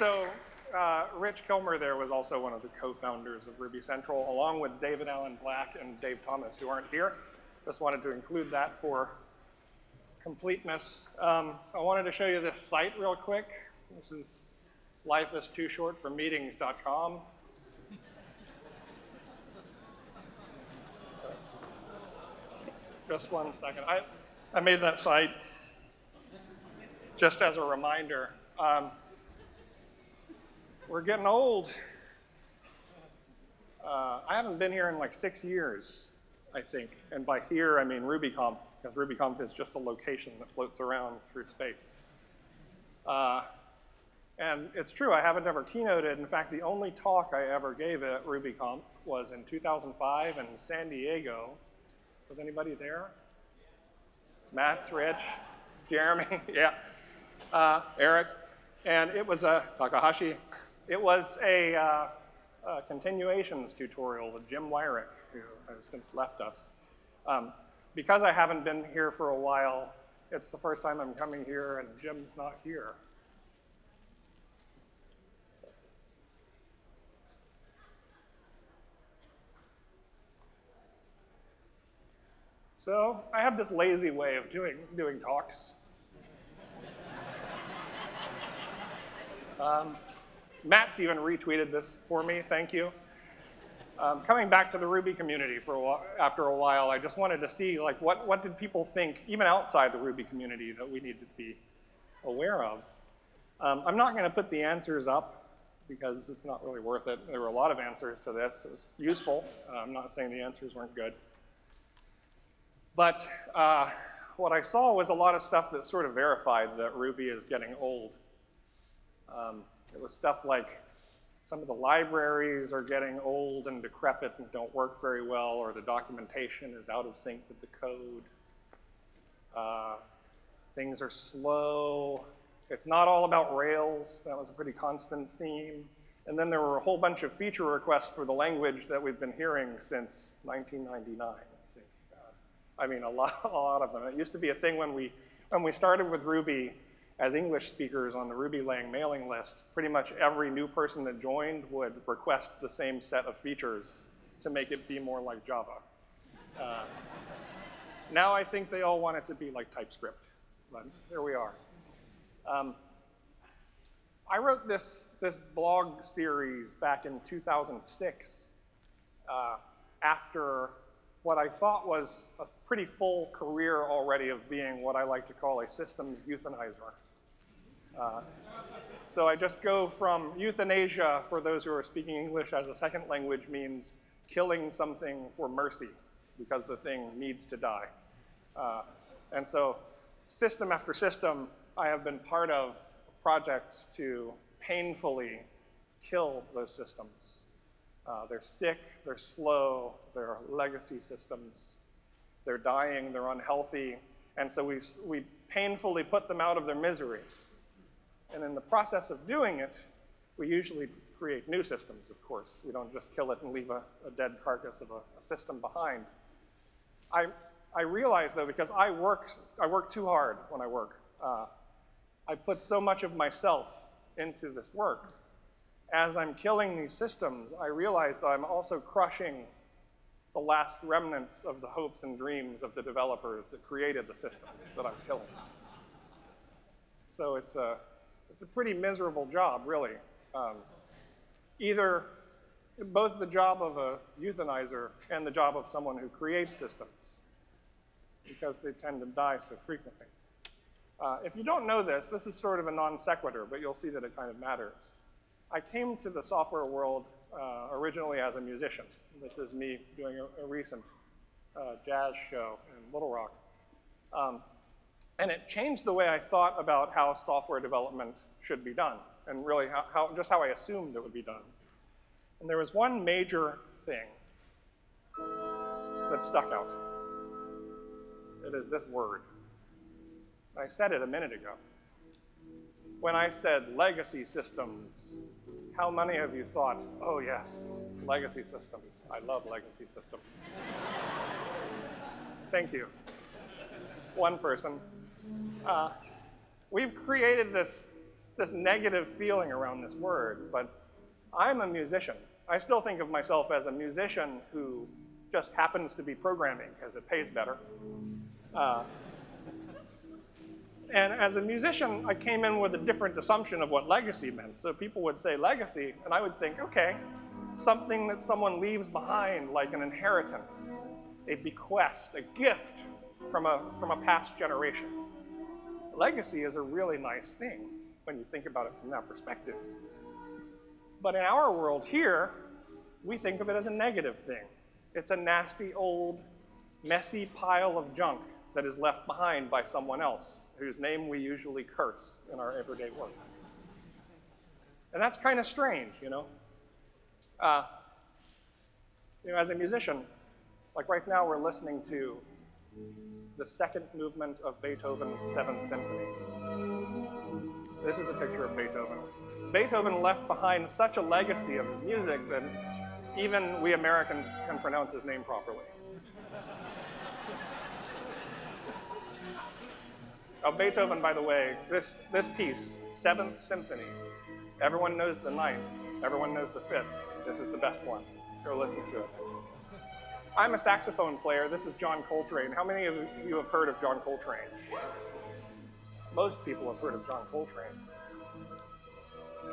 so uh, Rich Kilmer there was also one of the co-founders of Ruby Central, along with David Alan Black and Dave Thomas, who aren't here. Just wanted to include that for completeness. Um, I wanted to show you this site real quick. This is life is too short for meetings.com. Just one second. I, I made that site just as a reminder. Um, we're getting old. Uh, I haven't been here in like six years, I think. And by here, I mean RubyConf, because RubyConf is just a location that floats around through space. Uh, and it's true, I haven't ever keynoted. In fact, the only talk I ever gave at RubyConf was in 2005 in San Diego. Was anybody there? Matz Rich, Jeremy, yeah, uh, Eric. And it was a, Takahashi, it was a, uh, a, continuations tutorial with Jim Weirich, who has since left us. Um, because I haven't been here for a while, it's the first time I'm coming here and Jim's not here. So I have this lazy way of doing, doing talks. um, Matz even retweeted this for me, thank you. Um, coming back to the Ruby community for a while, after a while, I just wanted to see like what, what did people think, even outside the Ruby community, that we need to be aware of. Um, I'm not going to put the answers up because it's not really worth it. There were a lot of answers to this. It was useful. Uh, I'm not saying the answers weren't good. But uh, what I saw was a lot of stuff that sort of verified that Ruby is getting old. Um, it was stuff like some of the libraries are getting old and decrepit and don't work very well, or the documentation is out of sync with the code. Uh, things are slow. It's not all about Rails. That was a pretty constant theme. And then there were a whole bunch of feature requests for the language that we've been hearing since 1999. I mean, a lot, a lot of them. It used to be a thing when we, when we started with Ruby as English speakers on the Ruby Lang mailing list, pretty much every new person that joined would request the same set of features to make it be more like Java. Uh, now I think they all want it to be like TypeScript, but here we are. Um, I wrote this, this blog series back in 2006 uh, after what I thought was a pretty full career already of being what I like to call a systems euthanizer. Uh, so I just go from euthanasia, for those who are speaking English as a second language, means killing something for mercy because the thing needs to die. Uh, and so system after system, I have been part of projects to painfully kill those systems. Uh, they're sick, they're slow, they're legacy systems. They're dying, they're unhealthy, and so we, we painfully put them out of their misery. And in the process of doing it, we usually create new systems, of course. We don't just kill it and leave a, a dead carcass of a, a, system behind. I, I realize, though, because I work, I work too hard when I work. Uh, I put so much of myself into this work as I'm killing these systems, I realize that I'm also crushing the last remnants of the hopes and dreams of the developers that created the systems that I'm killing. So it's a, it's a pretty miserable job, really. Um, either both the job of a euthanizer and the job of someone who creates systems, because they tend to die so frequently. Uh, if you don't know this, this is sort of a non sequitur, but you'll see that it kind of matters. I came to the software world uh, originally as a musician. This is me doing a, a recent uh, jazz show in Little Rock. Um, and it changed the way I thought about how software development should be done, and really how, how, just how I assumed it would be done. And there was one major thing that stuck out. It is this word. I said it a minute ago. When I said legacy systems, how many of you thought, oh yes, legacy systems. I love legacy systems. Thank you. One person. Uh, we've created this, this negative feeling around this word, but I'm a musician. I still think of myself as a musician who just happens to be programming because it pays better. Uh, and as a musician, I came in with a different assumption of what legacy meant. So people would say legacy, and I would think, okay, something that someone leaves behind, like an inheritance, a bequest, a gift from a, from a past generation. Legacy is a really nice thing when you think about it from that perspective. But in our world here, we think of it as a negative thing. It's a nasty old, messy pile of junk that is left behind by someone else, whose name we usually curse in our everyday work. And that's kind of strange, you know? Uh, you know, as a musician, like right now we're listening to the second movement of Beethoven's Seventh Symphony. This is a picture of Beethoven. Beethoven left behind such a legacy of his music that even we Americans can pronounce his name properly. Oh, Beethoven, by the way, this, this piece, Seventh Symphony, everyone knows the ninth, everyone knows the fifth. This is the best one. Go listen to it. I'm a saxophone player. This is John Coltrane. How many of you have heard of John Coltrane? Most people have heard of John Coltrane.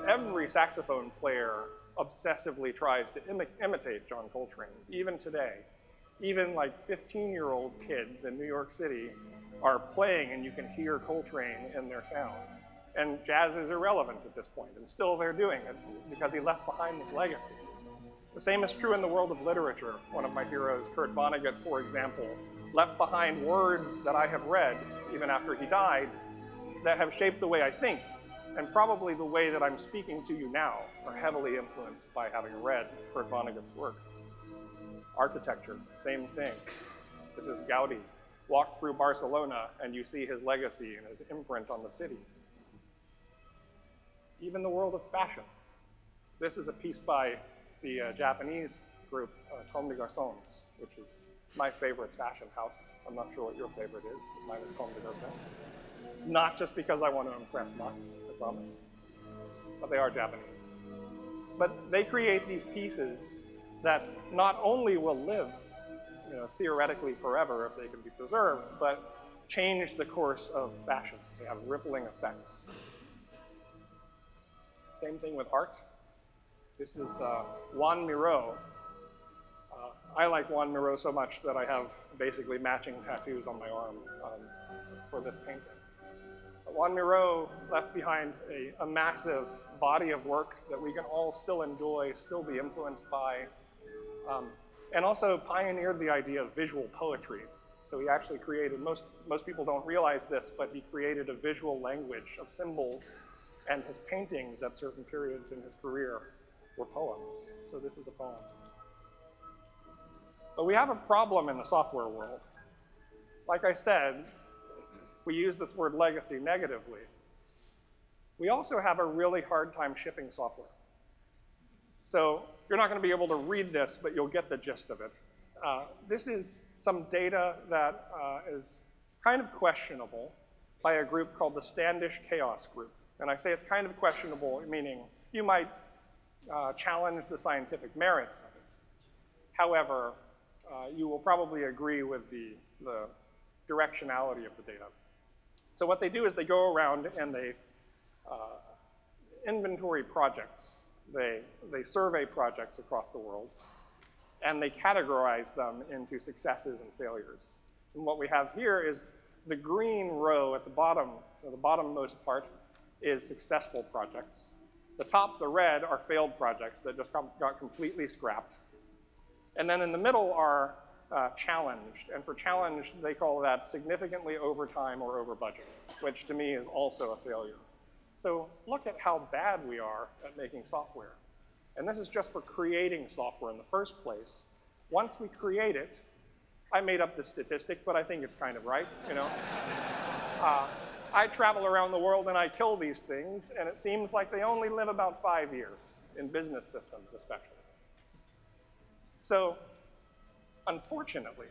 Every saxophone player obsessively tries to imi imitate John Coltrane, even today. Even like 15-year-old kids in New York City are playing and you can hear Coltrane in their sound. And jazz is irrelevant at this point, and still they're doing it because he left behind this legacy. The same is true in the world of literature. One of my heroes, Kurt Vonnegut, for example, left behind words that I have read, even after he died, that have shaped the way I think, and probably the way that I'm speaking to you now are heavily influenced by having read Kurt Vonnegut's work. Architecture, same thing. This is Gaudi, Walk through Barcelona and you see his legacy and his imprint on the city. Even the world of fashion. This is a piece by the uh, Japanese group, uh, Comme des Garçons, which is my favorite fashion house. I'm not sure what your favorite is, but mine is Comme des Garçons. Not just because I want to impress Matz, I promise, but they are Japanese. But they create these pieces that not only will live you know, theoretically forever if they can be preserved, but change the course of fashion. They have rippling effects. Same thing with art. This is uh, Joan Miró. Uh, I like Juan Miró so much that I have basically matching tattoos on my arm um, for this painting. Juan Miró left behind a, a, massive body of work that we can all still enjoy, still be influenced by. Um, and also pioneered the idea of visual poetry. So he actually created, most, most people don't realize this, but he created a visual language of symbols and his paintings at certain periods in his career were poems. So this is a poem. But we have a problem in the software world. Like I said, we use this word legacy negatively. We also have a really hard time shipping software. So you're not going to be able to read this, but you'll get the gist of it. Uh, this is some data that uh, is kind of questionable by a group called the Standish Chaos Group. And I say it's kind of questionable, meaning you might uh, challenge the scientific merits of it. However, uh, you will probably agree with the, the directionality of the data. So what they do is they go around and they uh, inventory projects they, they survey projects across the world, and they categorize them into successes and failures. And what we have here is the green row at the bottom, so the bottommost part, is successful projects. The top, the red, are failed projects that just got, completely scrapped. And then in the middle are uh, challenged, and for challenged, they call that significantly over time or over budget, which to me is also a failure. So look at how bad we are at making software. And this is just for creating software in the first place. Once we create it, I made up the statistic, but I think it's kind of right, you know? Uh, I travel around the world and I kill these things, and it seems like they only live about five years, in business systems especially. So, unfortunately,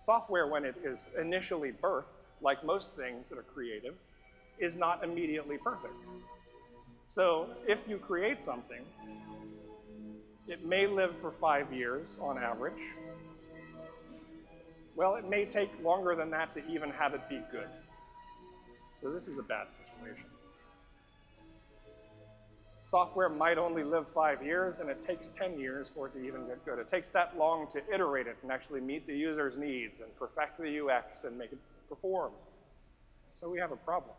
software, when it is initially birthed, like most things that are creative, is not immediately perfect. So if you create something, it may live for five years on average. Well, it may take longer than that to even have it be good. So this is a bad situation. Software might only live five years, and it takes 10 years for it to even get good. It takes that long to iterate it and actually meet the user's needs and perfect the UX and make it perform. So we have a problem.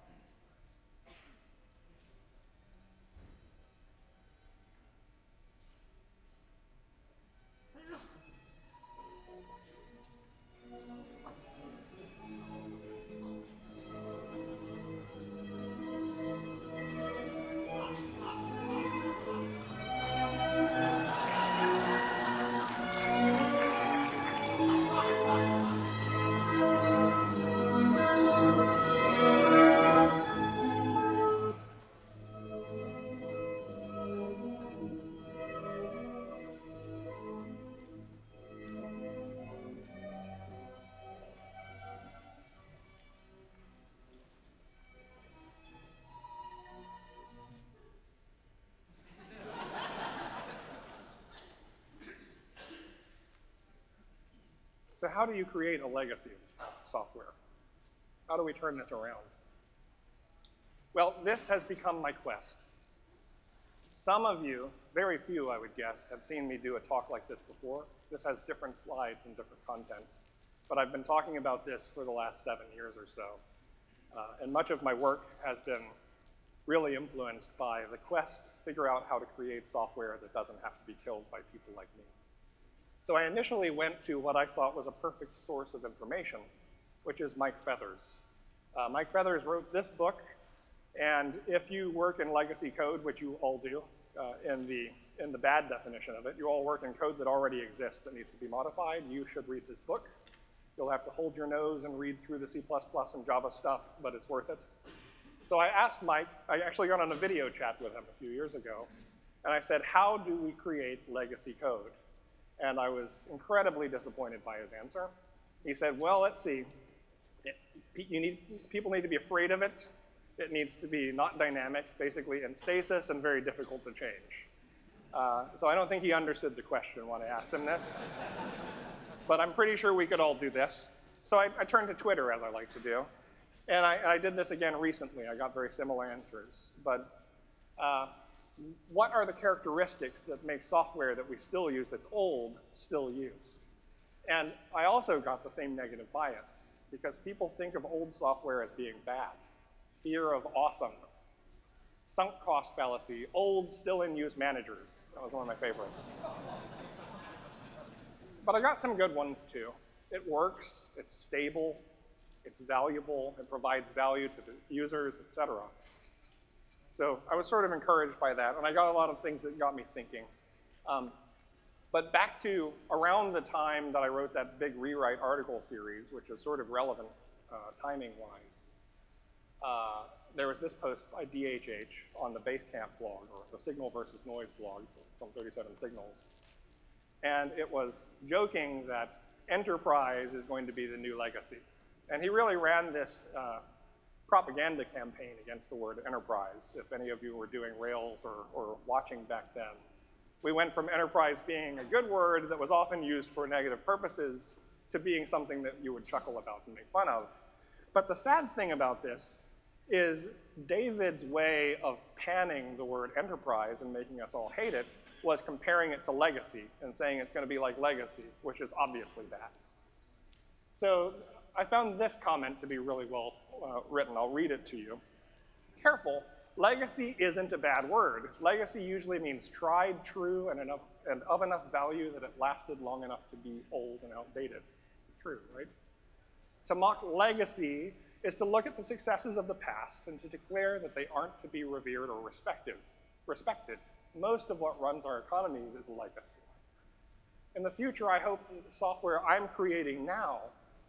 How do you create a legacy of software? How do we turn this around? Well, this has become my quest. Some of you, very few I would guess, have seen me do a talk like this before. This has different slides and different content. But I've been talking about this for the last seven years or so. Uh, and much of my work has been really influenced by the quest to figure out how to create software that doesn't have to be killed by people like me. So I initially went to what I thought was a perfect source of information, which is Mike Feathers. Uh, Mike Feathers wrote this book, and if you work in legacy code, which you all do, uh, in, the, in the bad definition of it, you all work in code that already exists that needs to be modified, you should read this book. You'll have to hold your nose and read through the C++ and Java stuff, but it's worth it. So I asked Mike, I actually got on a video chat with him a few years ago, and I said, how do we create legacy code? And I was incredibly disappointed by his answer. He said, well, let's see. It, you need, people need to be afraid of it. It needs to be not dynamic, basically in stasis, and very difficult to change. Uh, so I don't think he understood the question when I asked him this. but I'm pretty sure we could all do this. So I, I turned to Twitter, as I like to do. And I, I, did this again recently. I got very similar answers. But uh, what are the characteristics that make software that we still use that's old still used? And I also got the same negative bias because people think of old software as being bad. Fear of awesome, sunk cost fallacy, old still in use managers. That was one of my favorites. but I got some good ones too. It works, it's stable, it's valuable, it provides value to the users, et cetera. So I was sort of encouraged by that, and I got a lot of things that got me thinking. Um, but back to around the time that I wrote that big rewrite article series, which is sort of relevant uh, timing-wise, uh, there was this post by DHH on the Basecamp blog, or the Signal versus Noise blog from 37 Signals. And it was joking that enterprise is going to be the new legacy. And he really ran this uh, propaganda campaign against the word enterprise, if any of you were doing Rails or, or watching back then. We went from enterprise being a good word that was often used for negative purposes to being something that you would chuckle about and make fun of. But the sad thing about this is David's way of panning the word enterprise and making us all hate it was comparing it to legacy and saying it's going to be like legacy, which is obviously bad. So I found this comment to be really well uh, written. I'll read it to you. Careful, legacy isn't a bad word. Legacy usually means tried, true, and, enough, and of enough value that it lasted long enough to be old and outdated. True, right? To mock legacy is to look at the successes of the past and to declare that they aren't to be revered or respected. respected. Most of what runs our economies is legacy. In the future, I hope the software I'm creating now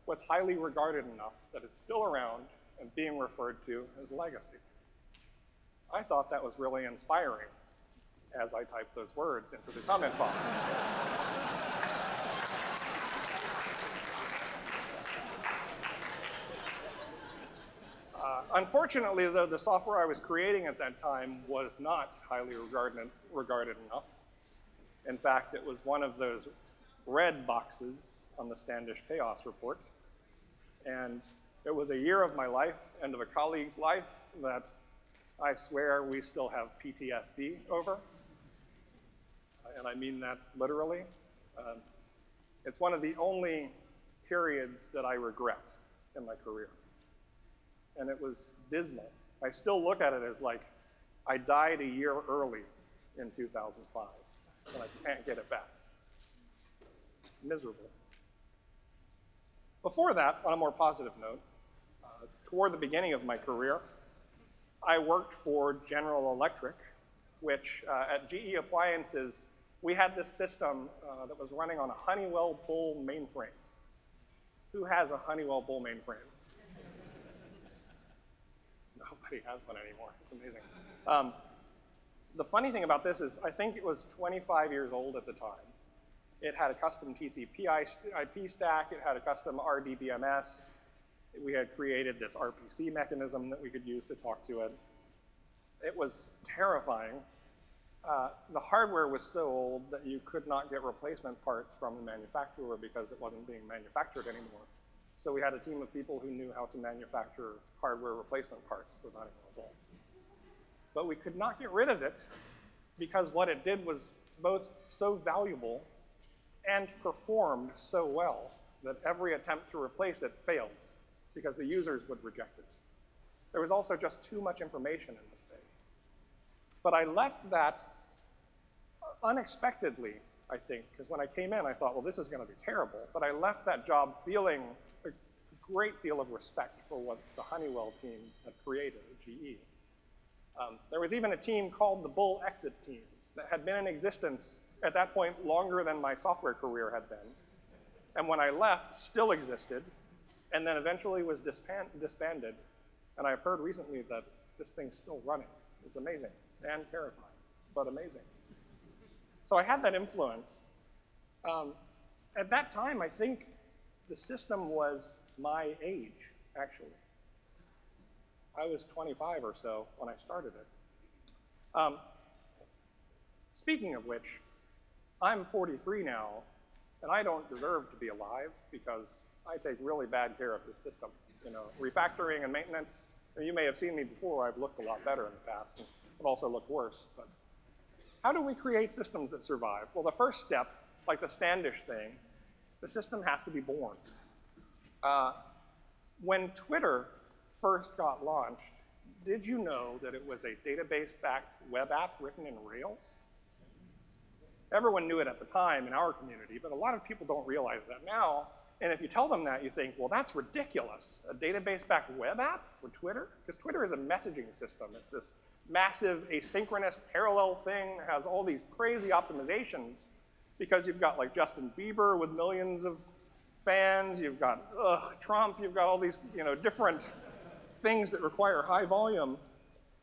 what's highly regarded enough that it's still around and being referred to as legacy. I thought that was really inspiring as I typed those words into the comment box. Uh, unfortunately, though, the software I was creating at that time was not highly regarded, regarded enough. In fact, it was one of those red boxes on the Standish Chaos Report. And it was a year of my life and of a colleague's life that I swear we still have PTSD over. And I mean that literally. Um, it's one of the only periods that I regret in my career. And it was dismal. I still look at it as like I died a year early in 2005, and I can't get it back. Miserable. Before that, on a more positive note, uh, toward the beginning of my career, I worked for General Electric, which uh, at GE Appliances, we had this system uh, that was running on a Honeywell Bull mainframe. Who has a Honeywell Bull mainframe? Nobody has one anymore. It's amazing. Um, the funny thing about this is I think it was 25 years old at the time. It had a custom TCP IP stack. It had a custom RDBMS. We had created this RPC mechanism that we could use to talk to it. It was terrifying. Uh, the hardware was so old that you could not get replacement parts from the manufacturer because it wasn't being manufactured anymore. So we had a team of people who knew how to manufacture hardware replacement parts for Honeywell Bull. But we could not get rid of it because what it did was both so valuable and performed so well that every attempt to replace it failed because the users would reject it. There was also just too much information in this thing. But I left that unexpectedly, I think, because when I came in, I thought, well, this is going to be terrible. But I left that job feeling a great deal of respect for what the Honeywell team had created at GE. Um, there was even a team called the Bull Exit Team that had been in existence at that point longer than my software career had been. And when I left, still existed, and then eventually was disband disbanded. And I've heard recently that this thing's still running. It's amazing and terrifying, but amazing. So I had that influence. Um, at that time, I think the system was my age, actually. I was 25 or so when I started it. Um, speaking of which, I'm 43 now, and I don't deserve to be alive because I take really bad care of this system. You know, refactoring and maintenance, you may have seen me before, I've looked a lot better in the past, and I've also looked worse. But how do we create systems that survive? Well, the first step, like the Standish thing, the system has to be born. Uh, when Twitter first got launched, did you know that it was a database-backed web app written in Rails? Everyone knew it at the time in our community, but a lot of people don't realize that now. And if you tell them that, you think, well, that's ridiculous. A database-backed web app for Twitter? Because Twitter is a messaging system. It's this massive asynchronous parallel thing, has all these crazy optimizations because you've got like Justin Bieber with millions of fans, you've got ugh, Trump, you've got all these you know, different things that require high volume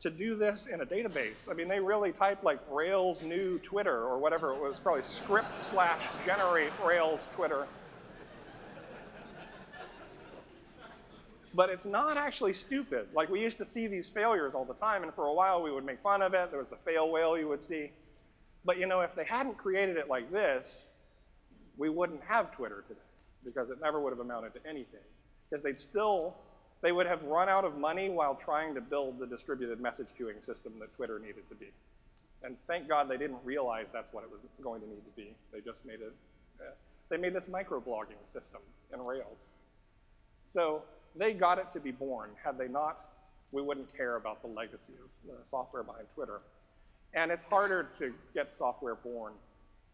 to do this in a database. I mean, they really typed like Rails new Twitter or whatever it was, probably script slash generate Rails Twitter. But it's not actually stupid. Like we used to see these failures all the time, and for a while we would make fun of it. There was the fail whale you would see. But you know, if they hadn't created it like this, we wouldn't have Twitter today because it never would have amounted to anything. Because they'd still they would have run out of money while trying to build the distributed message queuing system that Twitter needed to be. And thank God they didn't realize that's what it was going to need to be. They just made it, uh, they made this microblogging system in Rails. So they got it to be born. Had they not, we wouldn't care about the legacy of the software behind Twitter. And it's harder to get software born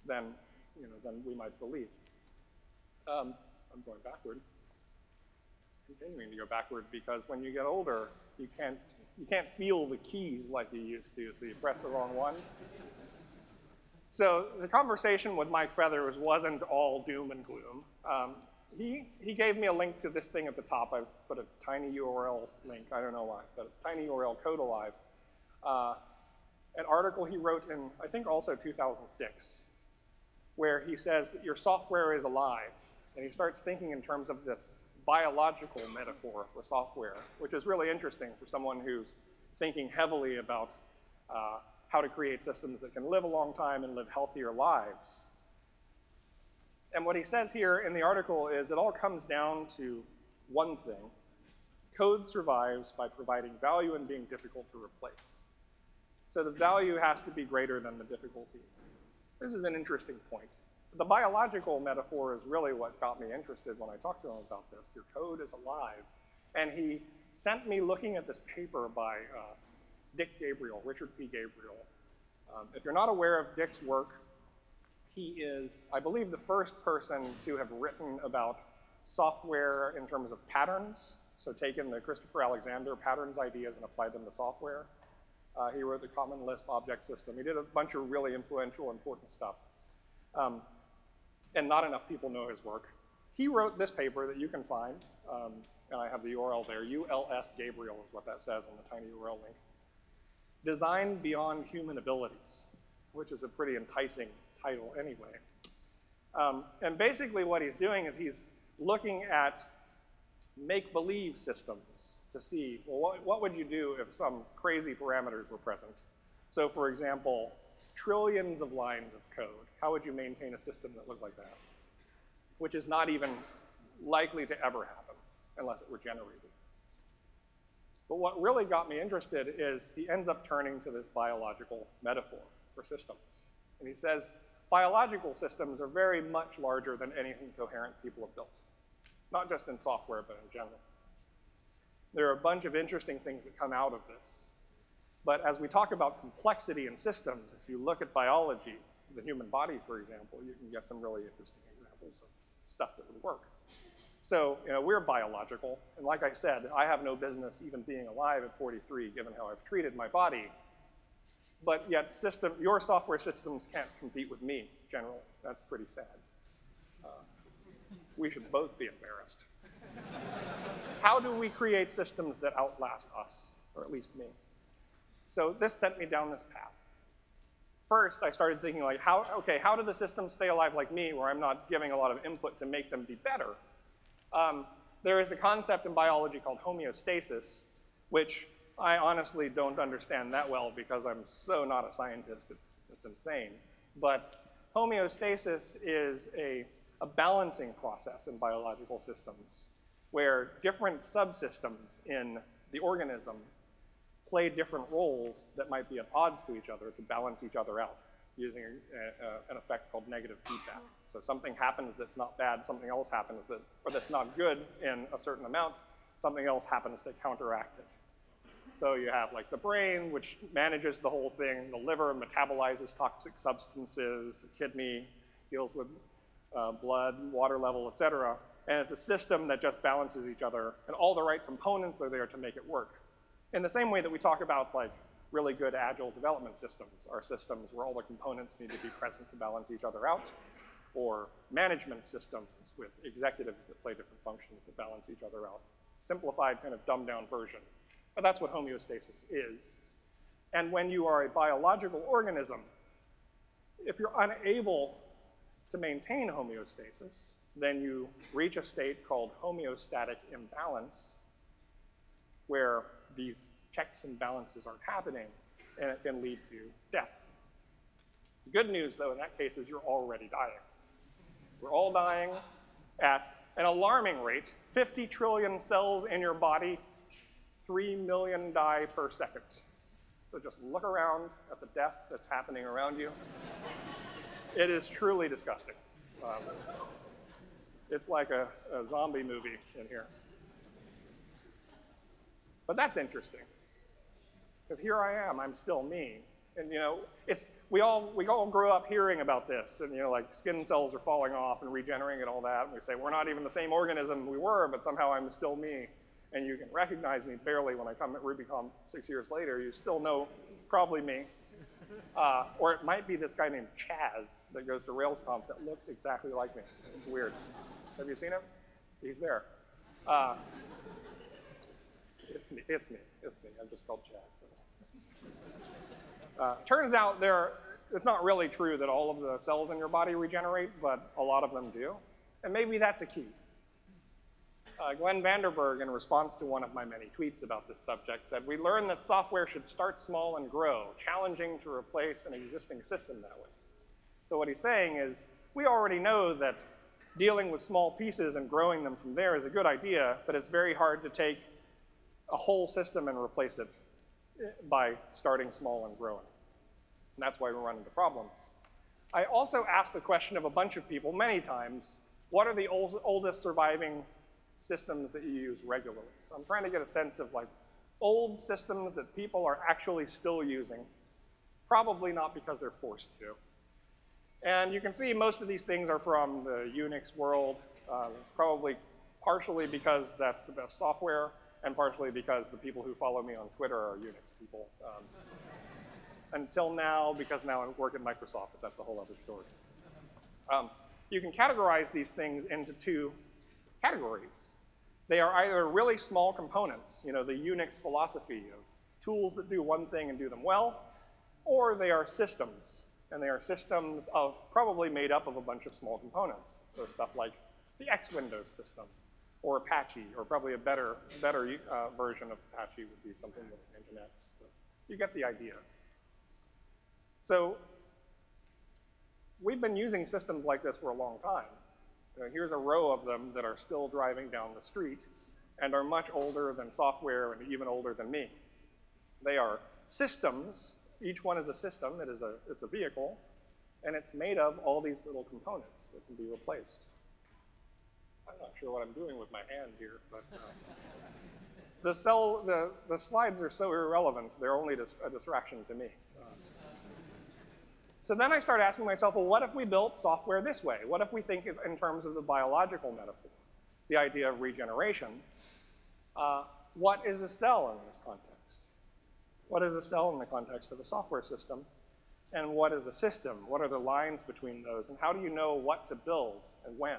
than, you know, than we might believe. Um, I'm going backward continuing to go backward because when you get older, you can't, you can't feel the keys like you used to, so you press the wrong ones. So the conversation with Mike Feathers wasn't all doom and gloom. Um, he, he gave me a link to this thing at the top. I've put a tiny URL link, I don't know why, but it's tiny URL code alive. Uh, an article he wrote in, I think also 2006, where he says that your software is alive. And he starts thinking in terms of this biological metaphor for software, which is really interesting for someone who's thinking heavily about uh, how to create systems that can live a long time and live healthier lives. And what he says here in the article is it all comes down to one thing. Code survives by providing value and being difficult to replace. So the value has to be greater than the difficulty. This is an interesting point. The biological metaphor is really what got me interested when I talked to him about this. Your code is alive. And he sent me looking at this paper by uh, Dick Gabriel, Richard P. Gabriel. Um, if you're not aware of Dick's work, he is, I believe, the first person to have written about software in terms of patterns. So taken the Christopher Alexander patterns ideas and applied them to software. Uh, he wrote the Common Lisp object system. He did a bunch of really influential, important stuff. Um, and not enough people know his work. He wrote this paper that you can find, um, and I have the URL there. ULS Gabriel is what that says on the tiny URL link. Design Beyond Human Abilities, which is a pretty enticing title anyway. Um, and basically what he's doing is he's looking at make-believe systems to see, well, what, what would you do if some crazy parameters were present? So for example, trillions of lines of code. How would you maintain a system that looked like that? Which is not even likely to ever happen unless it were generated. But what really got me interested is he ends up turning to this biological metaphor for systems. And he says, biological systems are very much larger than anything coherent people have built. Not just in software, but in general. There are a bunch of interesting things that come out of this. But as we talk about complexity in systems, if you look at biology, the human body, for example, you can get some really interesting examples of stuff that would work. So, you know, we're biological, and like I said, I have no business even being alive at 43, given how I've treated my body. But yet, system, your software systems can't compete with me, generally. That's pretty sad. Uh, we should both be embarrassed. how do we create systems that outlast us, or at least me? So this sent me down this path. First, I started thinking like, how, okay, how do the systems stay alive like me where I'm not giving a lot of input to make them be better? Um, there is a concept in biology called homeostasis, which I honestly don't understand that well because I'm so not a scientist, it's, it's insane. But homeostasis is a, a balancing process in biological systems where different subsystems in the organism play different roles that might be at odds to each other to balance each other out using a, a, an effect called negative feedback. So something happens that's not bad, something else happens that, or that's not good in a certain amount, something else happens to counteract it. So you have like the brain, which manages the whole thing, the liver metabolizes toxic substances, the kidney deals with uh, blood, water level, et cetera. And it's a system that just balances each other, and all the right components are there to make it work. In the same way that we talk about like really good agile development systems are systems where all the components need to be present to balance each other out, or management systems with executives that play different functions that balance each other out. Simplified, kind of dumbed down version. But that's what homeostasis is. And when you are a biological organism, if you're unable to maintain homeostasis, then you reach a state called homeostatic imbalance, where these checks and balances aren't happening, and it can lead to death. The good news, though, in that case is you're already dying. We're all dying at an alarming rate. 50 trillion cells in your body, 3 million die per second. So just look around at the death that's happening around you. it is truly disgusting. Um, it's like a, a zombie movie in here. But that's interesting. Because here I am, I'm still me. And you know, it's, we all, we all grew up hearing about this, and you know, like skin cells are falling off and regenerating and all that, and we say, we're not even the same organism we were, but somehow I'm still me. And you can recognize me barely when I come at RubyConf six years later, you still know it's probably me. Uh, or it might be this guy named Chaz that goes to RailsConf that looks exactly like me. It's weird. Have you seen him? He's there. Uh, it's me, it's me, it's me. I'm just called Chaz. Uh, turns out there, it's not really true that all of the cells in your body regenerate, but a lot of them do. And maybe that's a key. uh, Glenn Vanderburg, in response to one of my many tweets about this subject, said, we learned that software should start small and grow, challenging to replace an existing system that way. So what he's saying is, we already know that dealing with small pieces and growing them from there is a good idea, but it's very hard to take a whole system and replace it eh, by starting small and growing. And that's why we run into problems. I also asked the question of a bunch of people many times, what are the old, oldest surviving systems that you use regularly? So I'm trying to get a sense of like old systems that people are actually still using, probably not because they're forced to. And you can see most of these things are from the Unix world, uh, probably partially because that's the best software, and partially because the people who follow me on Twitter are Unix people. Um, until now, because now I work at Microsoft, but that's a whole other story. Um, you can categorize these things into two categories. They are either really small components, you know, the Unix philosophy of tools that do one thing and do them well, or they are systems, and they are systems of probably made up of a bunch of small components. So stuff like the X Windows system, or Apache, or probably a better, better uh, version of Apache would be something like Nginx. You get the idea. So we've been using systems like this for a long time. You know, here's a row of them that are still driving down the street and are much older than software and even older than me. They are systems. Each one is a system. It is a, it's a vehicle. And it's made of all these little components that can be replaced. Sure what I'm doing with my hand here, but uh, the, cell, the, the slides are so irrelevant, they're only dis a distraction to me. So then I start asking myself, well, what if we built software this way? What if we think in terms of the biological metaphor, the idea of regeneration? Uh, what is a cell in this context? What is a cell in the context of a software system? And what is a system? What are the lines between those? And how do you know what to build and when?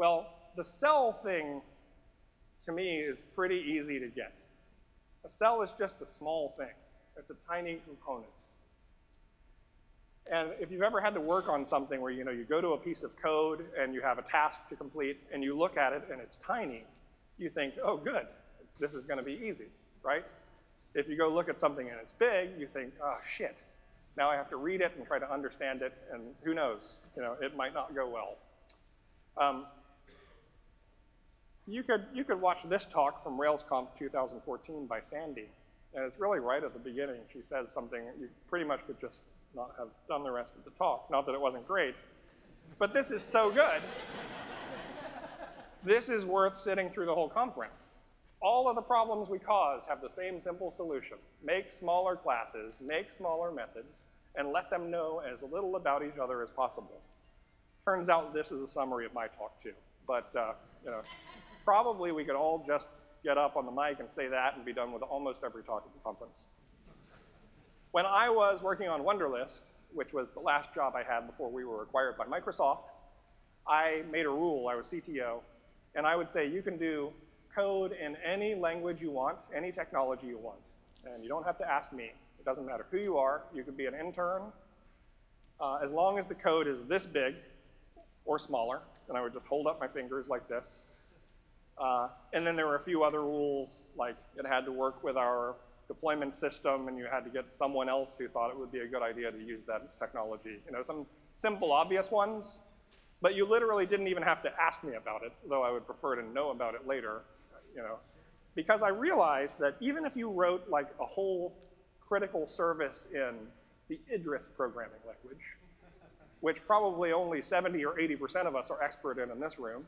Well, the cell thing, to me, is pretty easy to get. A cell is just a small thing. It's a tiny component. And if you've ever had to work on something where you know you go to a piece of code and you have a task to complete and you look at it and it's tiny, you think, oh good, this is gonna be easy, right? If you go look at something and it's big, you think, oh shit, now I have to read it and try to understand it and who knows, you know, it might not go well. Um, you could, you could watch this talk from RailsConf 2014 by Sandi, and it's really right at the beginning. She says something you pretty much could just not have done the rest of the talk. Not that it wasn't great, but this is so good. this is worth sitting through the whole conference. All of the problems we cause have the same simple solution. Make smaller classes, make smaller methods, and let them know as little about each other as possible. Turns out this is a summary of my talk too. But uh, you know, probably we could all just get up on the mic and say that and be done with almost every talk at the conference. When I was working on Wunderlist, which was the last job I had before we were acquired by Microsoft, I made a rule, I was CTO, and I would say you can do code in any language you want, any technology you want. And you don't have to ask me. It doesn't matter who you are. You could be an intern. Uh, as long as the code is this big or smaller, and I would just hold up my fingers like this. Uh, and then there were a few other rules, like it had to work with our deployment system and you had to get someone else who thought it would be a good idea to use that technology. You know, some simple, obvious ones, but you literally didn't even have to ask me about it, though I would prefer to know about it later, you know, because I realized that even if you wrote like a whole critical service in the Idris programming language, which probably only 70 or 80% of us are expert in in this room,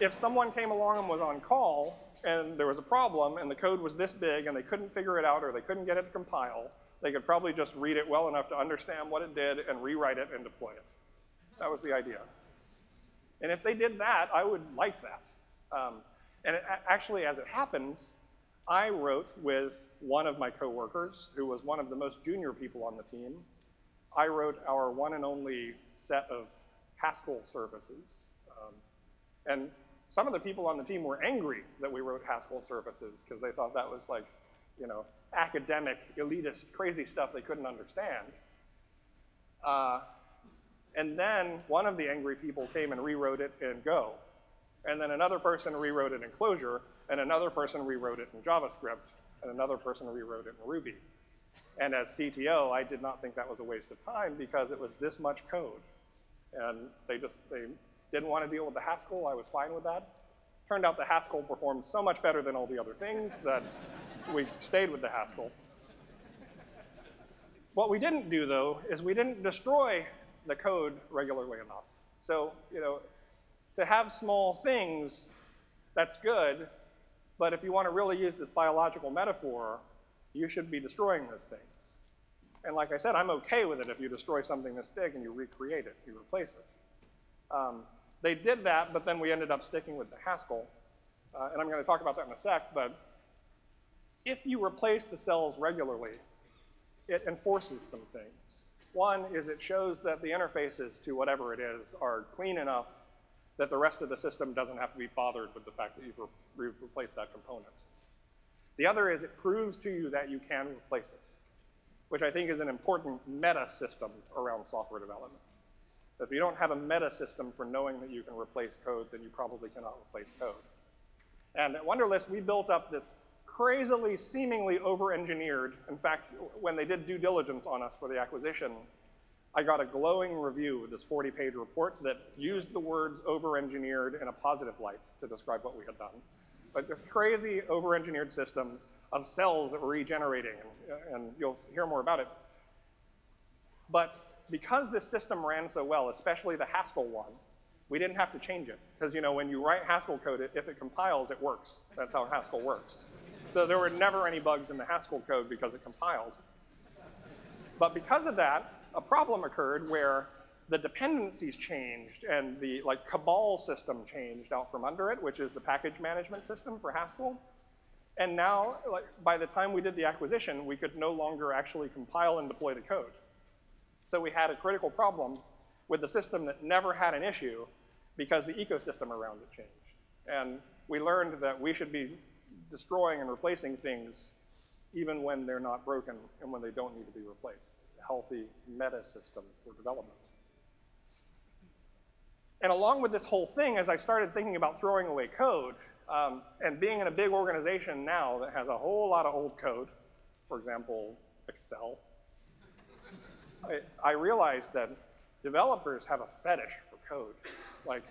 if someone came along and was on call, and there was a problem and the code was this big and they couldn't figure it out or they couldn't get it to compile, they could probably just read it well enough to understand what it did and rewrite it and deploy it. That was the idea. And if they did that, I would like that. Um, and it, actually, as it happens, I wrote with one of my coworkers, who was one of the most junior people on the team. I wrote our one and only set of Haskell services. Um, and some of the people on the team were angry that we wrote Haskell services because they thought that was like, you know, academic, elitist, crazy stuff they couldn't understand. Uh, And then one of the angry people came and rewrote it in Go. And then another person rewrote it in Clojure, and another person rewrote it in JavaScript, and another person rewrote it in Ruby. And as CTO, I did not think that was a waste of time because it was this much code. And they just, they didn't want to deal with the Haskell. I was fine with that. Turned out the Haskell performed so much better than all the other things that we stayed with the Haskell. What we didn't do, though, is we didn't destroy the code regularly enough. So, you know, to have small things, that's good, but if you want to really use this biological metaphor, you should be destroying those things. And like I said, I'm okay with it if you destroy something this big and you recreate it, you replace it. Um, they did that, but then we ended up sticking with the Haskell. Uh, and I'm going to talk about that in a sec, but if you replace the cells regularly, it enforces some things. One is it shows that the interfaces to whatever it is are clean enough that the rest of the system doesn't have to be bothered with the fact that you've, re replaced that component. The other is it proves to you that you can replace it, which I think is an important meta system around software development. If you don't have a meta system for knowing that you can replace code, then you probably cannot replace code. And at Wunderlist, we built up this crazily, seemingly over-engineered. In fact, when they did due diligence on us for the acquisition, I got a glowing review with this 40-page report that used the words over-engineered in a positive light to describe what we had done. But this crazy over-engineered system of cells that were regenerating, and, and you'll hear more about it. But because this system ran so well, especially the Haskell one, we didn't have to change it. Because you know, when you write Haskell code, if it compiles, it works. That's how Haskell works. So there were never any bugs in the Haskell code because it compiled. But because of that, a problem occurred where the dependencies changed and the like Cabal system changed out from under it, which is the package management system for Haskell. And now, like, by the time we did the acquisition, we could no longer actually compile and deploy the code. So we had a critical problem with the system that never had an issue because the ecosystem around it changed. And we learned that we should be destroying and replacing things even when they're not broken and when they don't need to be replaced. It's a healthy meta system for development. And along with this whole thing, as I started thinking about throwing away code, um, and being in a big organization now that has a whole lot of old code, for example, Excel, I, I realized that developers have a fetish for code. Like,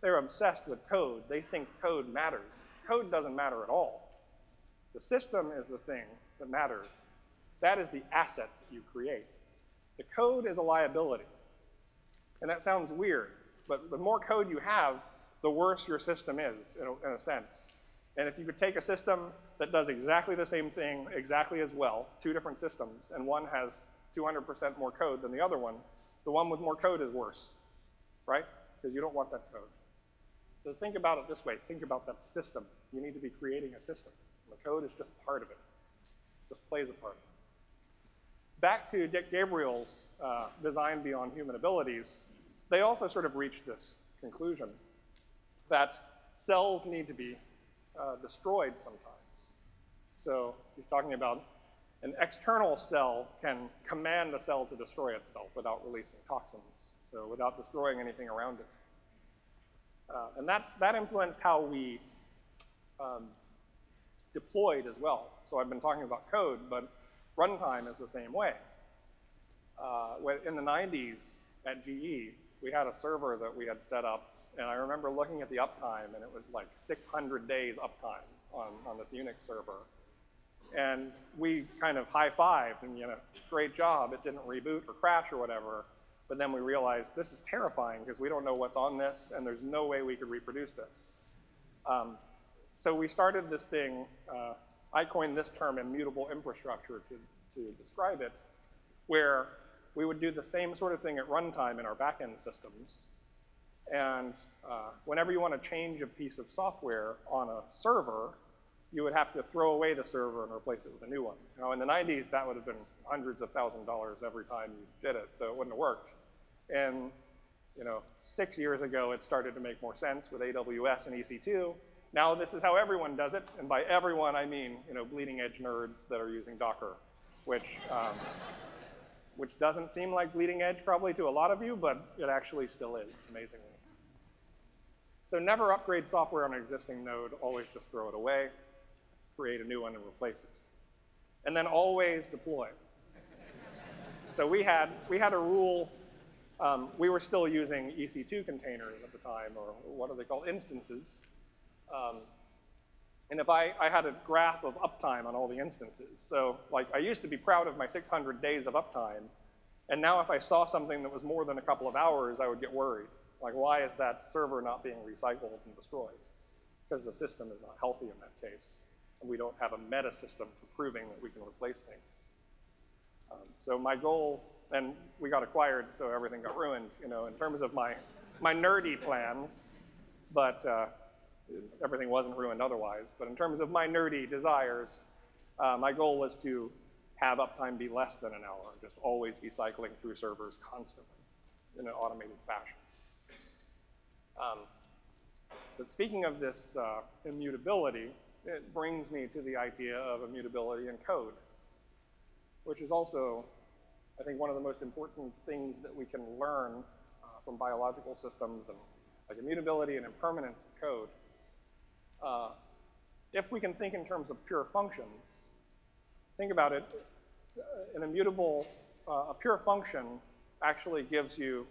they're obsessed with code. They think code matters. Code doesn't matter at all. The system is the thing that matters. That is the asset that you create. The code is a liability. And that sounds weird, but the more code you have, the worse your system is, in a, in a sense. And if you could take a system that does exactly the same thing exactly as well, two different systems, and one has 200% more code than the other one, the one with more code is worse, right? Because you don't want that code. So think about it this way. Think about that system. You need to be creating a system. The code is just part of it. Just plays a part. Back to Dick Gabriel's uh, Design Beyond Human Abilities, they also sort of reached this conclusion that cells need to be uh, destroyed sometimes. So he's talking about an external cell can command the cell to destroy itself without releasing toxins, so without destroying anything around it. Uh, and that, that influenced how we um, deployed as well. So I've been talking about code, but runtime is the same way. Uh, in the 90s at GE, we had a server that we had set up, and I remember looking at the uptime, and it was like 600 days uptime on, on this Unix server. And we kind of high-fived and, you know, great job, it didn't reboot or crash or whatever. But then we realized this is terrifying because we don't know what's on this and there's no way we could reproduce this. Um, so we started this thing, uh, I coined this term immutable infrastructure to, to describe it, where we would do the same sort of thing at runtime in our backend systems. And uh, whenever you want to change a piece of software on a server, you would have to throw away the server and replace it with a new one. Now, in the 90s, that would have been hundreds of thousand dollars every time you did it, so it wouldn't have worked. And you know, six years ago, it started to make more sense with AWS and EC2. Now this is how everyone does it, and by everyone, I mean you know, bleeding edge nerds that are using Docker, which um, which doesn't seem like bleeding edge probably to a lot of you, but it actually still is, amazingly. So never upgrade software on an existing node, always just throw it away, create a new one and replace it. And then always deploy. so we had, we had a rule, um, we were still using EC2 containers at the time, or what are they called, instances. Um, and if I, I had a graph of uptime on all the instances, so like I used to be proud of my 600 days of uptime, and now if I saw something that was more than a couple of hours, I would get worried. Like why is that server not being recycled and destroyed? Because the system is not healthy in that case, and we don't have a meta system for proving that we can replace things. Um, so my goal, and we got acquired, so everything got ruined, you know, in terms of my, my nerdy plans, but uh, everything wasn't ruined otherwise. But in terms of my nerdy desires, uh, my goal was to have uptime be less than an hour, just always be cycling through servers constantly in an automated fashion. Um, but speaking of this uh, immutability, it brings me to the idea of immutability in code, which is also, I think, one of the most important things that we can learn uh, from biological systems and like immutability and impermanence of code. Uh, if we can think in terms of pure functions, think about it, uh, an immutable, uh, a pure function actually gives you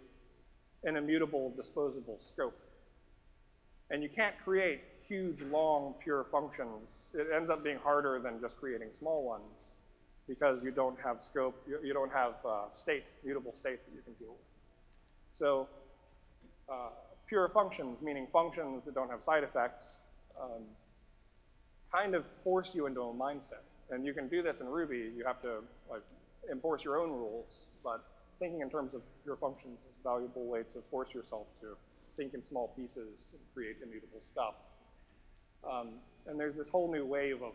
an immutable disposable scope. And you can't create huge, long, pure functions. It ends up being harder than just creating small ones because you don't have scope, you, you don't have uh, state, mutable state that you can deal with. So uh, pure functions, meaning functions that don't have side effects, um, kind of force you into a mindset. And you can do this in Ruby. You have to like enforce your own rules, but thinking in terms of pure functions is a valuable way to force yourself to think in small pieces and create immutable stuff. Um, and there's this whole new wave of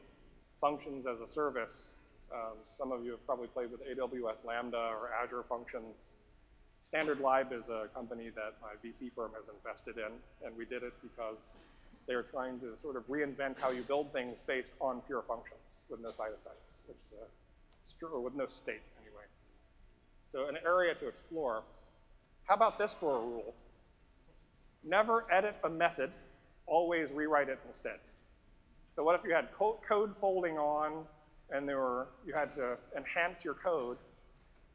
functions as a service. Um, some of you have probably played with AWS Lambda or Azure Functions. Standard Lib is a company that my VC firm has invested in, and we did it because they are trying to sort of reinvent how you build things based on pure functions with no side effects, which is a, or with no state anyway. So an area to explore. How about this for a rule? Never edit a method, always rewrite it instead. So what if you had code folding on and there were, you had to enhance your code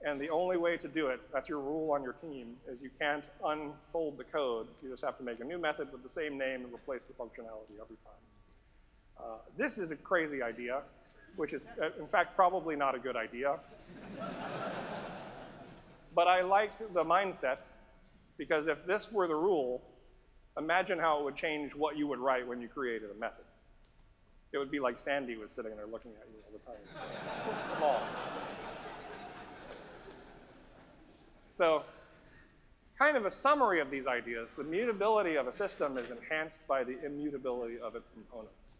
and the only way to do it, that's your rule on your team, is you can't unfold the code. You just have to make a new method with the same name and replace the functionality every time. Uh, this is a crazy idea, which is, uh, in fact, probably not a good idea. but I like the mindset, because if this were the rule, imagine how it would change what you would write when you created a method. It would be like Sandi was sitting there looking at you all the time. Small. So kind of a summary of these ideas, the mutability of a system is enhanced by the immutability of its components.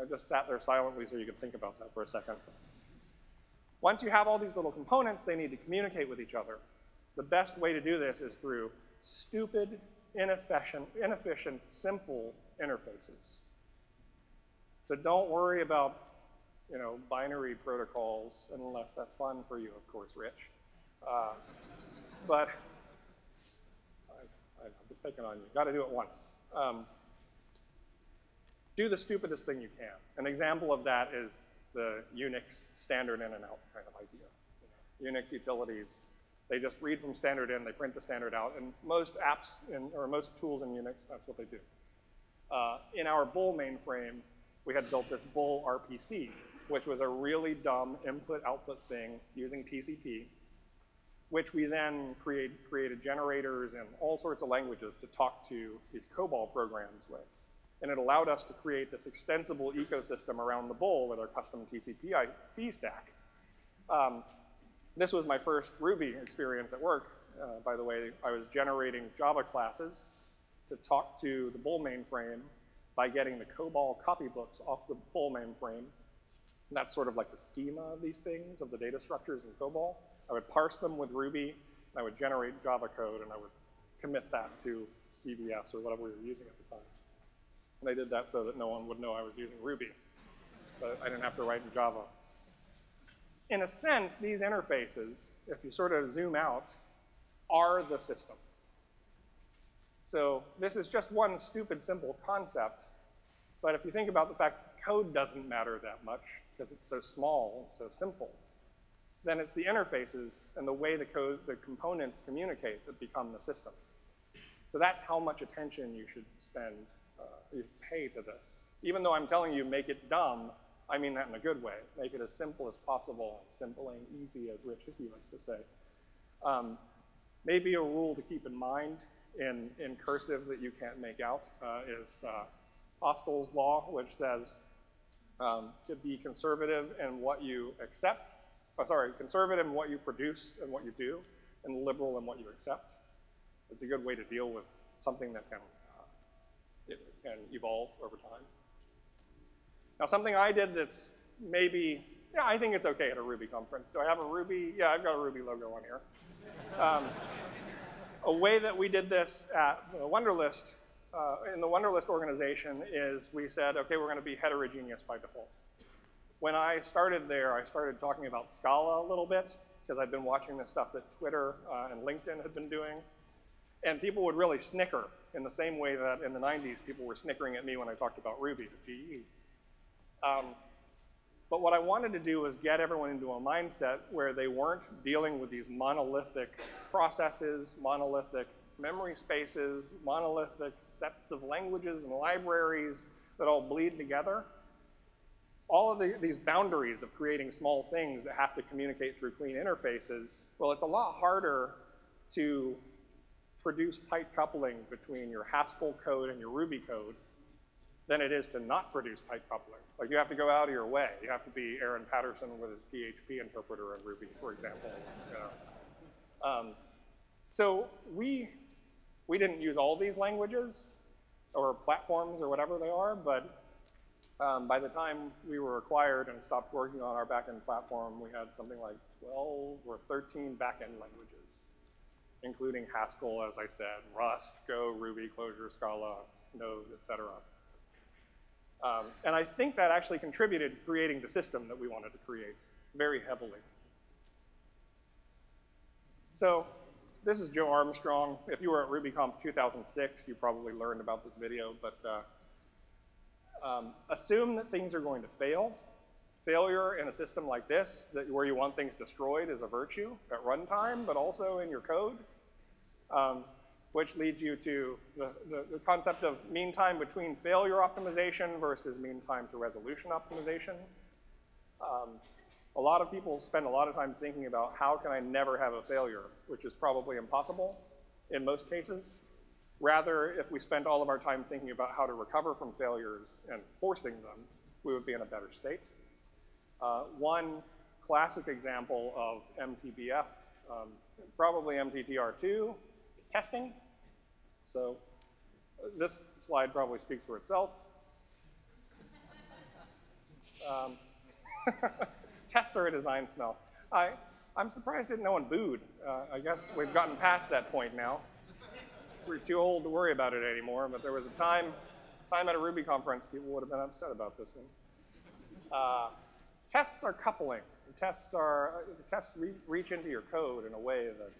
I just sat there silently so you could think about that for a second. Once you have all these little components, they need to communicate with each other. The best way to do this is through stupid, inefficient, inefficient simple interfaces. So don't worry about you know, binary protocols, unless that's fun for you, of course, Rich. Uh, but I, just picking on you. Got to do it once. Um, do the stupidest thing you can. An example of that is the Unix standard in and out kind of idea. You know, Unix utilities, they just read from standard in, they print the standard out, and most apps in, or most tools in Unix, that's what they do. Uh, in our Bull mainframe, we had built this Bull RPC, which was a really dumb input-output thing using TCP, which we then create, created generators and all sorts of languages to talk to these COBOL programs with. And it allowed us to create this extensible ecosystem around the Bull with our custom TCP IP stack. Um, this was my first Ruby experience at work. Uh, by the way, I was generating Java classes to talk to the Bull mainframe by getting the COBOL copybooks off the Bull mainframe and that's sort of like the schema of these things, of the data structures in COBOL. I would parse them with Ruby, and I would generate Java code, and I would commit that to CVS or whatever we were using at the time. And I did that so that no one would know I was using Ruby. But I didn't have to write in Java. In a sense, these interfaces, if you sort of zoom out, are the system. So this is just one stupid, simple concept, but if you think about the fact that code doesn't matter that much because it's so small and so simple, then it's the interfaces and the way the code, the components communicate that become the system. So that's how much attention you should spend, uh, you pay to this. Even though I'm telling you make it dumb, I mean that in a good way. Make it as simple as possible, simple and easy, as Rich Hickey likes to say. Um, maybe a rule to keep in mind in, in cursive that you can't make out uh, is uh, Postel's law, which says um, to be conservative in what you accept, oh, sorry, conservative in what you produce and what you do, and liberal in what you accept. It's a good way to deal with something that can, uh, it can evolve over time. Now something I did that's maybe, yeah, I think it's okay at a Ruby conference. Do I have a Ruby? Yeah, I've got a Ruby logo on here. Um, a way that we did this at the Wunderlist, uh, in the Wunderlist organization is we said, okay, we're gonna be heterogeneous by default. When I started there, I started talking about Scala a little bit, because I'd been watching the stuff that Twitter uh, and LinkedIn had been doing. And people would really snicker in the same way that in the 90s people were snickering at me when I talked about Ruby at GE. Um, but what I wanted to do was get everyone into a mindset where they weren't dealing with these monolithic processes, monolithic memory spaces, monolithic sets of languages and libraries that all bleed together. All of the, these boundaries of creating small things that have to communicate through clean interfaces, well, it's a lot harder to produce tight coupling between your Haskell code and your Ruby code than it is to not produce tight coupling. Like you have to go out of your way. You have to be Aaron Patterson with his PHP interpreter in Ruby, for example. You know. um, so we, we didn't use all these languages or platforms or whatever they are, but um, by the time we were acquired and stopped working on our backend platform, we had something like 12 or 13 backend languages, including Haskell, as I said, Rust, Go, Ruby, Clojure, Scala, Node, et cetera. Um, and I think that actually contributed to creating the system that we wanted to create very heavily. So this is Joe Armstrong. If you were at RubyConf 2006, you probably learned about this video, but uh, um, assume that things are going to fail. Failure in a system like this, that where you want things destroyed, is a virtue at runtime, but also in your code. Um, which leads you to the, the, the, concept of mean time between failure optimization versus mean time to resolution optimization. Um, a lot of people spend a lot of time thinking about how can I never have a failure, which is probably impossible in most cases. Rather, if we spent all of our time thinking about how to recover from failures and forcing them, we would be in a better state. Uh, one classic example of MTBF, um, probably MTTR2, testing. So this slide probably speaks for itself. Um, tests are a design smell. I, I'm surprised that no one booed. Uh, I guess we've gotten past that point now. We're too old to worry about it anymore, but there was a time, time at a Ruby conference people would have been upset about this one. Uh, tests are coupling. Tests are, uh, tests re reach into your code in a way that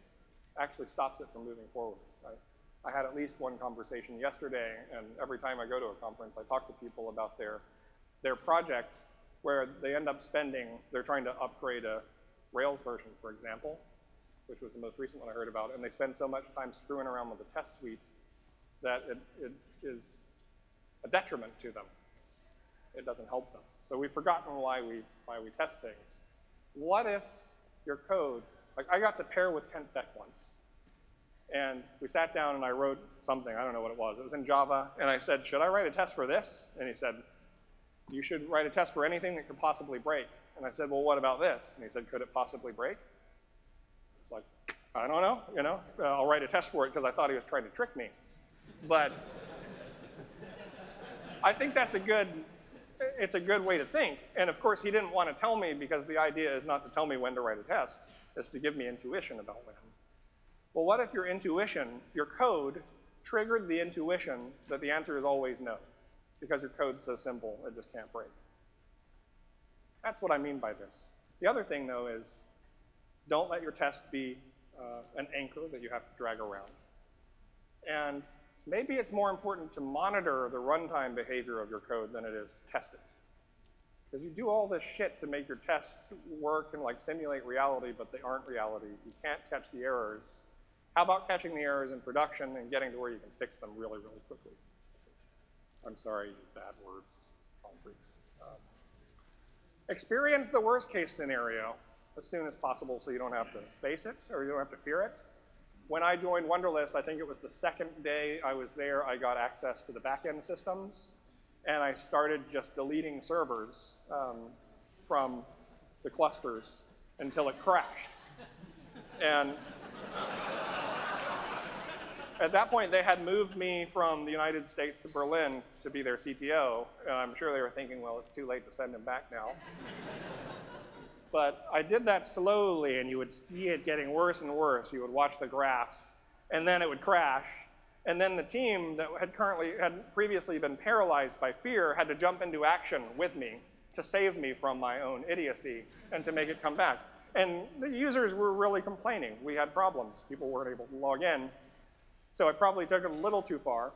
actually stops it from moving forward. I, I had at least one conversation yesterday, and every time I go to a conference, I talk to people about their, their project where they end up spending, they're trying to upgrade a Rails version, for example, which was the most recent one I heard about, and they spend so much time screwing around with the test suite that it, it is a detriment to them. It doesn't help them. So we've forgotten why we, why we test things. What if your code like I got to pair with Kent Beck once. And we sat down and I wrote something, I don't know what it was. It was in Java. And I said, should I write a test for this? And he said, you should write a test for anything that could possibly break. And I said, well, what about this? And he said, could it possibly break? It's like, I don't know, you know. I'll write a test for it because I thought he was trying to trick me. But I think that's a good, it's a good way to think. And of course, he didn't want to tell me because the idea is not to tell me when to write a test is to give me intuition about when. Well, what if your intuition, your code, triggered the intuition that the answer is always no? Because your code's so simple, it just can't break. That's what I mean by this. The other thing, though, is don't let your test be uh, an anchor that you have to drag around. And maybe it's more important to monitor the runtime behavior of your code than it is to test it. Because you do all this shit to make your tests work and like simulate reality, but they aren't reality. You can't catch the errors. How about catching the errors in production and getting to where you can fix them really, really quickly? I'm sorry, bad words, palm freaks. Um, experience the worst case scenario as soon as possible so you don't have to face it or you don't have to fear it. When I joined Wunderlist, I think it was the second day I was there, I got access to the backend systems and I started just deleting servers um, from the clusters until it crashed. and at that point, they had moved me from the United States to Berlin to be their CTO, and I'm sure they were thinking, well, it's too late to send him back now. but I did that slowly, and you would see it getting worse and worse. You would watch the graphs, and then it would crash, and then the team that had currently, had previously been paralyzed by fear had to jump into action with me to save me from my own idiocy and to make it come back. And the users were really complaining. We had problems. People weren't able to log in. So I probably took it a little too far.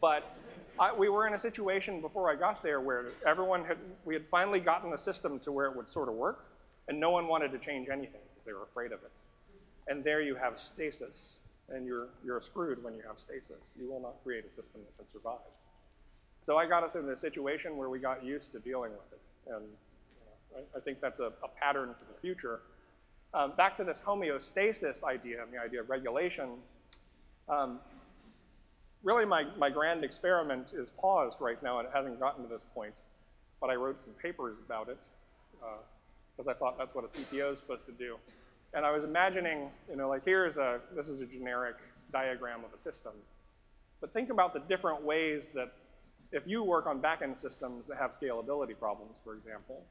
But I, we were in a situation before I got there where everyone had, we had finally gotten the system to where it would sort of work, and no one wanted to change anything because they were afraid of it. And there you have stasis and you're, you're screwed when you have stasis. You will not create a system that can survive. So I got us in a situation where we got used to dealing with it. And you know, I, I, think that's a, a, pattern for the future. Um, back to this homeostasis idea and the idea of regulation. Um, really, my, my grand experiment is paused right now, and it hasn't gotten to this point. But I wrote some papers about it because uh, I thought that's what a CTO is supposed to do. And I was imagining, you know, like here's a, this is a generic diagram of a system. But think about the different ways that if you work on backend systems that have scalability problems, for example,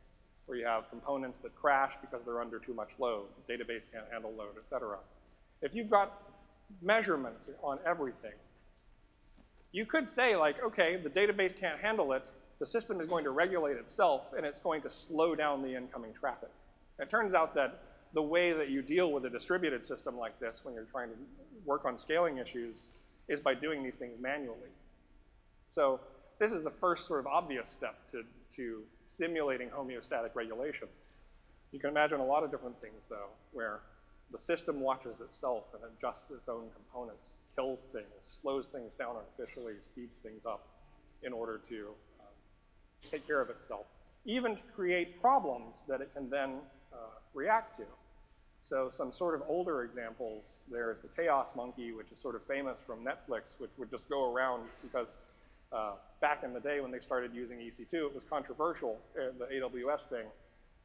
where you have components that crash because they're under too much load, database can't handle load, et cetera. If you've got measurements on everything, you could say like, okay, the database can't handle it, the system is going to regulate itself and it's going to slow down the incoming traffic. It turns out that the way that you deal with a distributed system like this when you're trying to work on scaling issues is by doing these things manually. So this is the first sort of obvious step to, to simulating homeostatic regulation. You can imagine a lot of different things, though, where the system watches itself and adjusts its own components, kills things, slows things down artificially, speeds things up in order to uh, take care of itself, even to create problems that it can then uh, react to. So some sort of older examples, there's the Chaos Monkey, which is sort of famous from Netflix, which would just go around because uh, back in the day when they started using EC2, it was controversial, uh, the AWS thing,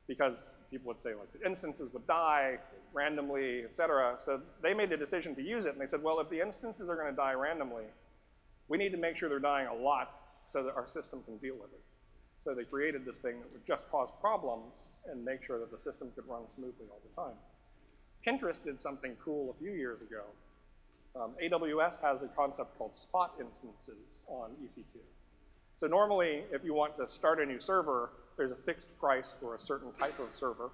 because people would say like the instances would die randomly, et cetera. So they made the decision to use it, and they said, well, if the instances are gonna die randomly, we need to make sure they're dying a lot so that our system can deal with it. So they created this thing that would just cause problems and make sure that the system could run smoothly all the time. Pinterest did something cool a few years ago. Um, AWS has a concept called spot instances on EC2. So normally, if you want to start a new server, there's a fixed price for a certain type of server.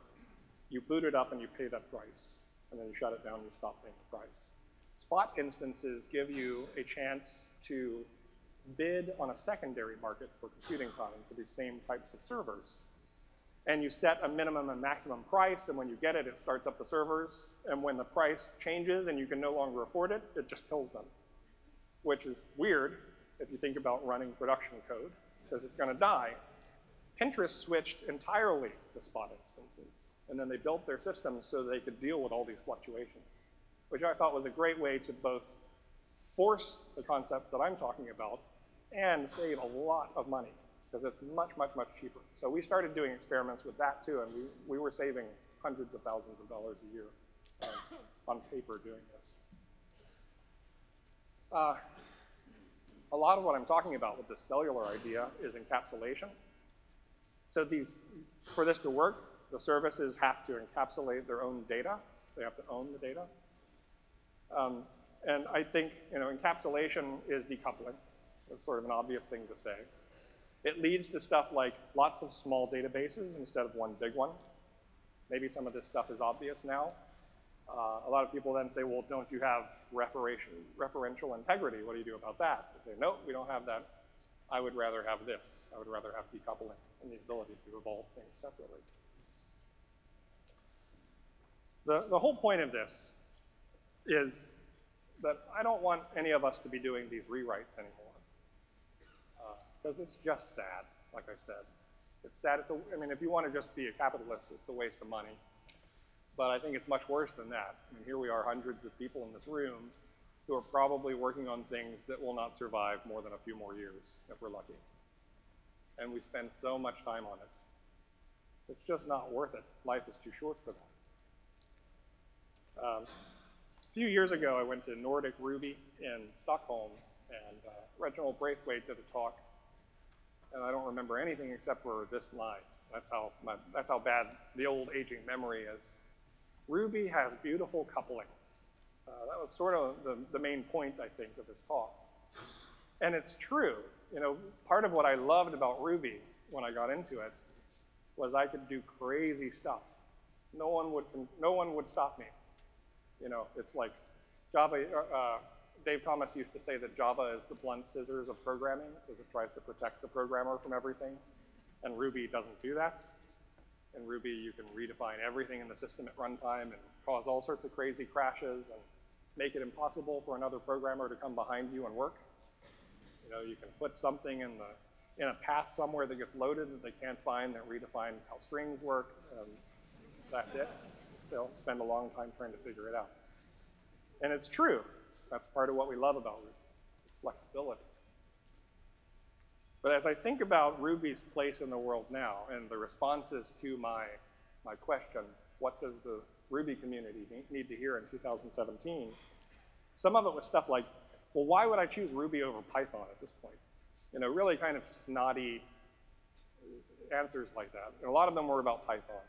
You boot it up and you pay that price. And then you shut it down and you stop paying the price. Spot instances give you a chance to bid on a secondary market for computing time for these same types of servers and you set a minimum and maximum price, and when you get it, it starts up the servers, and when the price changes and you can no longer afford it, it just kills them, which is weird if you think about running production code, because it's gonna die. Pinterest switched entirely to spot instances, and then they built their systems so they could deal with all these fluctuations, which I thought was a great way to both force the concepts that I'm talking about and save a lot of money because it's much, much, much cheaper. So we started doing experiments with that too, and we, we were saving hundreds of thousands of dollars a year um, on paper doing this. Uh, a lot of what I'm talking about with this cellular idea is encapsulation. So these, for this to work, the services have to encapsulate their own data. They have to own the data. Um, and I think you know, encapsulation is decoupling. That's sort of an obvious thing to say. It leads to stuff like lots of small databases instead of one big one. Maybe some of this stuff is obvious now. Uh, a lot of people then say, well, don't you have referential, integrity? What do you do about that? They say, nope, we don't have that. I would rather have this. I would rather have decoupling and the ability to evolve things separately. The, the whole point of this is that I don't want any of us to be doing these rewrites anymore. Because it's just sad, like I said. It's sad. It's a, I mean, if you want to just be a capitalist, it's a waste of money. But I think it's much worse than that. I mean, here we are, hundreds of people in this room who are probably working on things that will not survive more than a few more years, if we're lucky. And we spend so much time on it. It's just not worth it. Life is too short for that. Um, a few years ago, I went to Nordic Ruby in Stockholm, and uh, Reginald Braithwaite did a talk and I don't remember anything except for this line. That's how, my, that's how bad the old aging memory is. Ruby has beautiful coupling. Uh, that was sort of the, the main point, I think, of this talk. And it's true. You know, part of what I loved about Ruby when I got into it was I could do crazy stuff. No one would, no one would stop me. You know, it's like Java, uh, Dave Thomas used to say that Java is the blunt scissors of programming because it tries to protect the programmer from everything. And Ruby doesn't do that. In Ruby, you can redefine everything in the system at runtime and cause all sorts of crazy crashes and make it impossible for another programmer to come behind you and work. You know, you can put something in the in a path somewhere that gets loaded that they can't find that redefines how strings work. And that's it. They'll spend a long time trying to figure it out. And it's true. That's part of what we love about Ruby, is flexibility. But as I think about Ruby's place in the world now and the responses to my, my question, what does the Ruby community need to hear in 2017? Some of it was stuff like, well, why would I choose Ruby over Python at this point? You know, really kind of snotty answers like that. And a lot of them were about Python.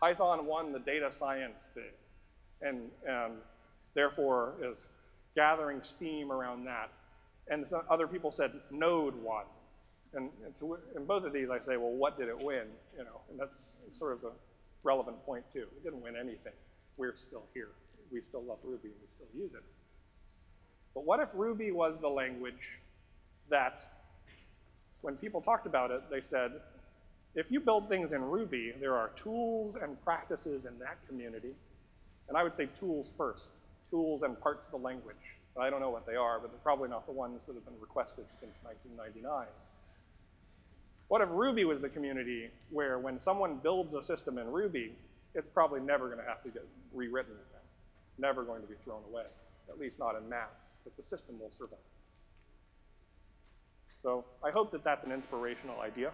Python won the data science thing, and, and therefore is gathering steam around that. And some other people said Node won. And, and to, in both of these, I say, well, what did it win? You know, and that's sort of the relevant point too. It didn't win anything. We're still here. We still love Ruby and we still use it. But what if Ruby was the language that, when people talked about it, they said, if you build things in Ruby, there are tools and practices in that community. And I would say tools first tools and parts of the language. I don't know what they are, but they're probably not the ones that have been requested since 1999. What if Ruby was the community where when someone builds a system in Ruby, it's probably never going to have to get rewritten again, never going to be thrown away, at least not in mass, because the system will survive. So I hope that that's an inspirational idea.